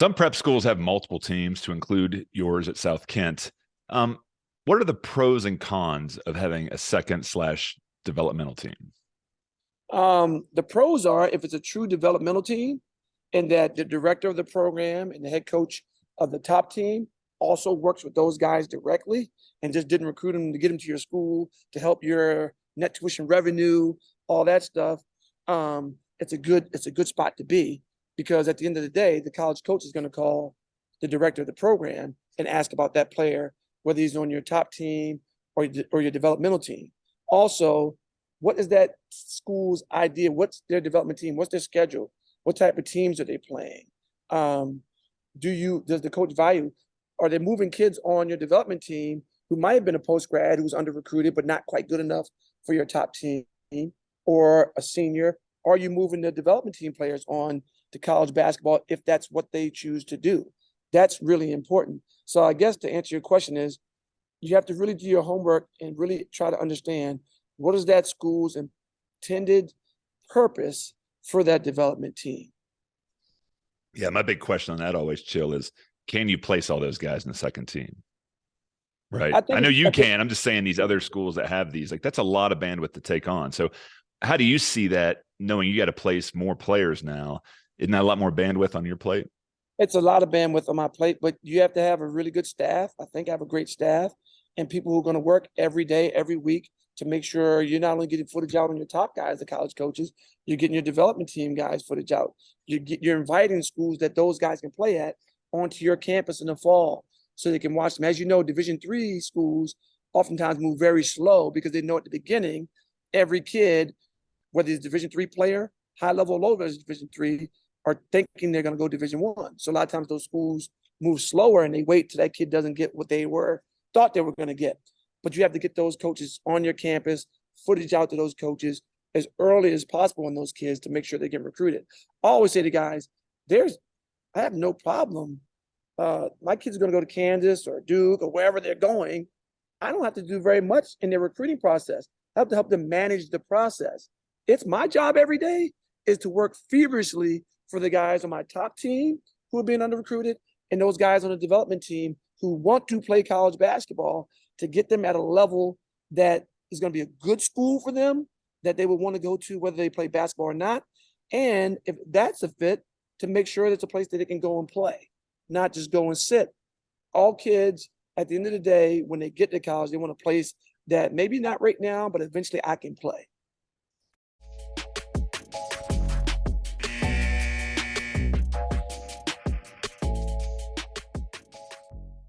Some prep schools have multiple teams to include yours at South Kent. Um, what are the pros and cons of having a second slash developmental team? Um, the pros are if it's a true developmental team and that the director of the program and the head coach of the top team also works with those guys directly and just didn't recruit them to get them to your school to help your net tuition revenue, all that stuff. Um, it's a good, it's a good spot to be because at the end of the day, the college coach is going to call the director of the program and ask about that player, whether he's on your top team or, or your developmental team. Also, what is that school's idea? What's their development team? What's their schedule? What type of teams are they playing? Um, do you, does the coach value, are they moving kids on your development team who might have been a post grad who's under recruited but not quite good enough for your top team or a senior? Are you moving the development team players on to college basketball if that's what they choose to do? That's really important. So I guess to answer your question is you have to really do your homework and really try to understand what is that school's intended purpose for that development team. Yeah, my big question on that always chill is can you place all those guys in the second team? Right. I, think know you I think- can. I'm just saying these other schools that have these, like that's a lot of bandwidth to take on. So how do you see that knowing you got to place more players now? Isn't that a lot more bandwidth on your plate? It's a lot of bandwidth on my plate, but you have to have a really good staff. I think I have a great staff and people who are going to work every day, every week to make sure you're not only getting footage out on your top guys, the college coaches, you're getting your development team guys footage out. You get, you're inviting schools that those guys can play at onto your campus in the fall so they can watch them. As you know, Division three schools oftentimes move very slow because they know at the beginning, every kid, whether a Division three player, high level, low level Division three, are thinking they're going to go Division one. So a lot of times those schools move slower and they wait till that kid doesn't get what they were thought they were going to get. But you have to get those coaches on your campus, footage out to those coaches as early as possible on those kids to make sure they get recruited. I always say to guys, there's, I have no problem. Uh, my kids are going to go to Kansas or Duke or wherever they're going. I don't have to do very much in their recruiting process. I have to help them manage the process. It's my job every day is to work feverishly for the guys on my top team who are being under recruited and those guys on the development team who want to play college basketball to get them at a level that is going to be a good school for them that they would want to go to whether they play basketball or not. And if that's a fit to make sure it's a place that they can go and play not just go and sit. All kids at the end of the day when they get to college they want a place that maybe not right now but eventually i can play